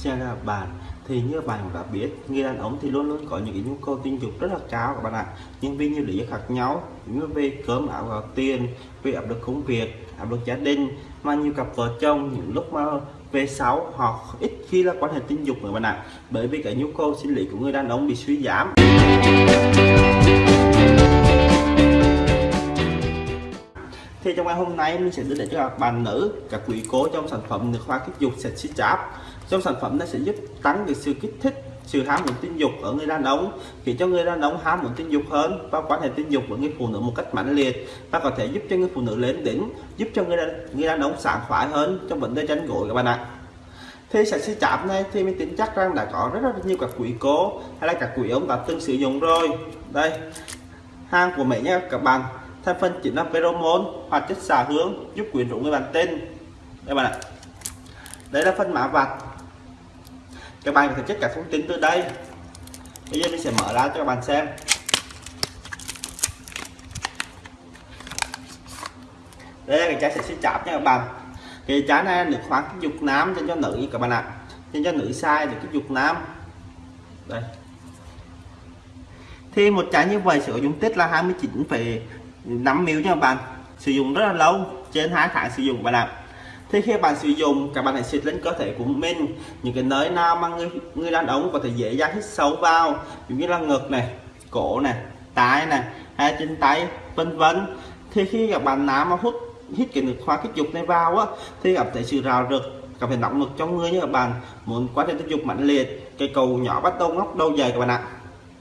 xe ra bàn, thì như bạn đã biết, người đàn ông thì luôn luôn có những cái nhu cầu tình dục rất là cao các bạn ạ. Nhưng vì nhiều lý do khác nhau như về cơm áo gạo tiền, về áp lực công việc, áp lực gia đình, mà nhiều cặp vợ chồng những lúc mà về sáu họ ít khi là quan hệ tình dục nữa bạn ạ. Bởi vì cái nhu cầu sinh lý của người đàn ông bị suy giảm. Thì trong ngày hôm nay mình sẽ đưa đến cho các bạn nữ các quý cố trong sản phẩm nước hoa kích dục sạch sexy chạp trong sản phẩm nó sẽ giúp tăng được sự kích thích sự ham muốn tình dục ở người đàn ông khiến cho người đàn ông ham muốn tình dục hơn và quan hệ tình dục với người phụ nữ một cách mãnh liệt và có thể giúp cho người phụ nữ lên đỉnh giúp cho người đàn, người đàn ông sảng khoái hơn trong vấn đề tranh gội các bạn ạ. Thì sạch sẽ chạm này thì mình tin chắc rằng đã có rất là nhiều các quý cố hay là các quý ông đã từng sử dụng rồi. Đây hàng của mẹ nhé các bạn thành phần chính là pheromone hoạt chất xả hướng giúp quyến rũ người bạn tên. Đây bạn ạ. Đây là phân mã vạch. Các bạn có thể check cả thông tin từ đây. Bây giờ mình sẽ mở ra cho các bạn xem. Đây là cái chai sẽ xí chạp nha các bạn. Cái chai này được khoảng khoáng kích dục nám cho cho nữ các bạn ạ. Cho cho nữ sai được cái dục nám. Đây. Thì một chai như vậy sử dụng tích là 29,5 ml nha các bạn? Sử dụng rất là lâu, trên hai tháng sử dụng bạn ạ. Thì khi bạn sử dụng, các bạn hãy xịt lên cơ thể của mình. Những cái nơi nào mà người người đàn ông có thể dễ dàng hít sâu vào, giống như là ngực này, cổ này tay này, hai trên tay, vân vân. Thì khi các bạn nam mà hút, hít cái nước hoa kích dục này vào á, thì gặp thể sự rào rực gặp phải nóng lực trong người như các bạn. Muốn quá trình tình dục mạnh liệt, cái cầu nhỏ bắt đầu ngóc đầu dày các bạn ạ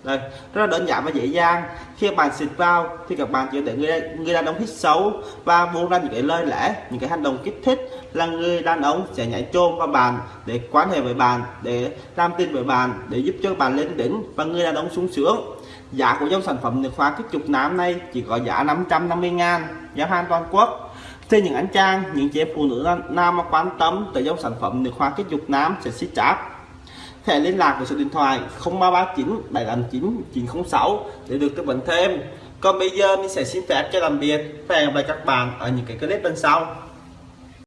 đây, rất là đơn giản và dễ dàng. Khi bạn xịt vào thì các bạn chỉ để người người đàn ông hít xấu và buông ra những cái lời lẽ, những cái hành động kích thích là người đàn ông sẽ nhảy chôn vào bàn để quan hệ với bạn, để làm tin với bạn, để giúp cho bạn lên đỉnh và người đàn ông sung sướng. Giá của dòng sản phẩm nước hoa kích chục nám này chỉ có giá 550 ngàn, giá hàng toàn quốc. Thì những anh trang những chị phụ nữ nam mà quan tâm tới dòng sản phẩm nước hoa kích dục nám sẽ xích cháp thể liên lạc với số điện thoại 0339 789 906 để được tư vấn thêm. Còn bây giờ mình sẽ xin phép cho làm biệt và hẹn gặp lại các bạn ở những cái clip bên sau.